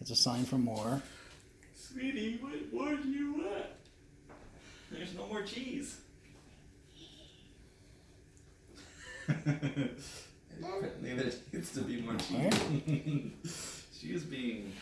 It's a sign for more. Sweetie, what more do you want? There's no more cheese. Apparently there needs to be more cheese. she is being